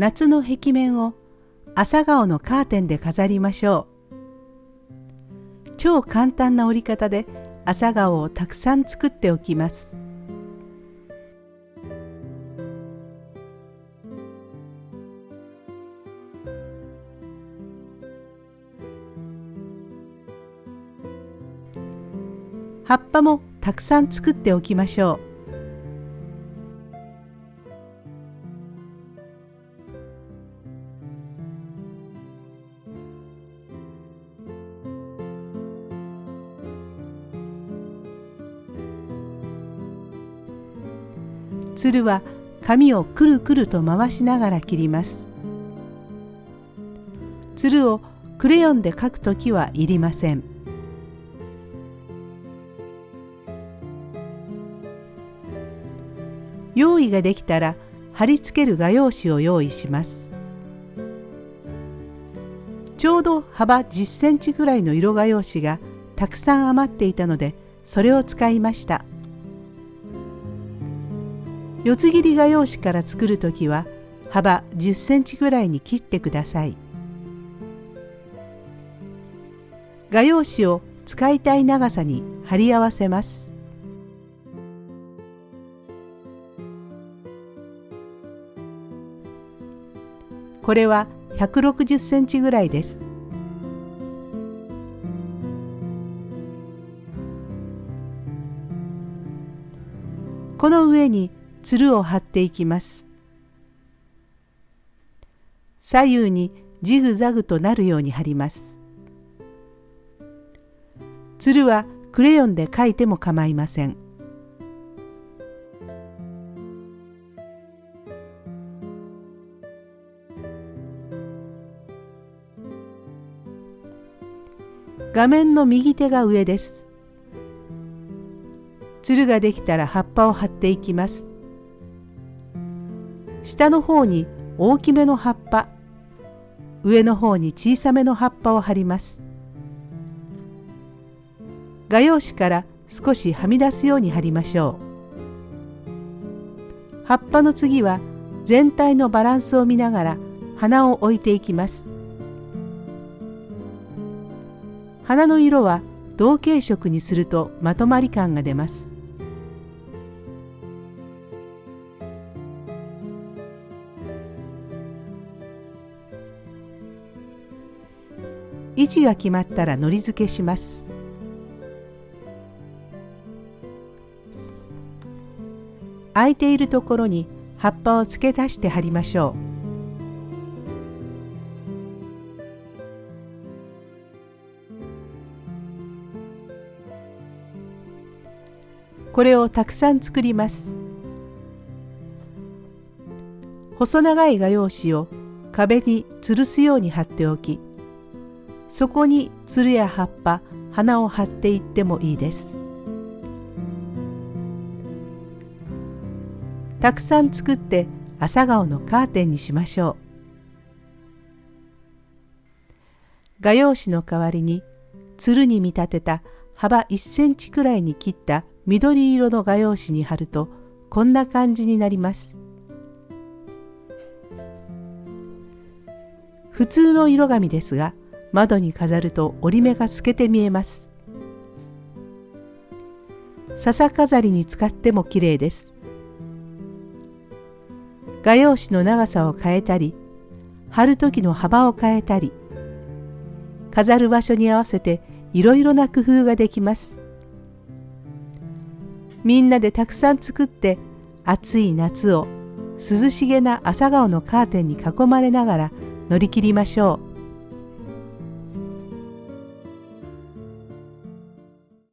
夏の壁面を朝顔のカーテンで飾りましょう。超簡単な折り方で朝顔をたくさん作っておきます。葉っぱもたくさん作っておきましょう。つるは紙をくるくると回しながら切ります。つるをクレヨンで描くときはいりません。用意ができたら貼り付ける画用紙を用意しますちょうど幅10センチぐらいの色画用紙がたくさん余っていたのでそれを使いました四つ切り画用紙から作る時は幅10センチぐらいに切ってください画用紙を使いたい長さに貼り合わせますこれは160センチぐらいです。この上につるを貼っていきます。左右にジグザグとなるように貼ります。つるはクレヨンで描いても構いません。画面の右手が上です。つるができたら葉っぱを貼っていきます。下の方に大きめの葉っぱ、上の方に小さめの葉っぱを貼ります。画用紙から少しはみ出すように貼りましょう。葉っぱの次は全体のバランスを見ながら花を置いていきます。花の色は同系色にするとまとまり感が出ます。位置が決まったらのり付けします。空いているところに葉っぱを付け足して貼りましょう。これをたくさん作ります細長い画用紙を壁に吊るすように貼っておきそこにつるや葉っぱ花を貼っていってもいいですたくさん作って朝顔のカーテンにしましょう画用紙の代わりにつるに見立てた幅1センチくらいに切った緑色の画用紙に貼るとこんな感じになります。普通の色紙ですが窓に飾ると折り目が透けて見えます。笹飾りに使っても綺麗です。画用紙の長さを変えたり貼る時の幅を変えたり飾る場所に合わせていろいろな工夫ができます。みんなでたくさん作って暑い夏を涼しげな朝顔のカーテンに囲まれながら乗り切りましょう。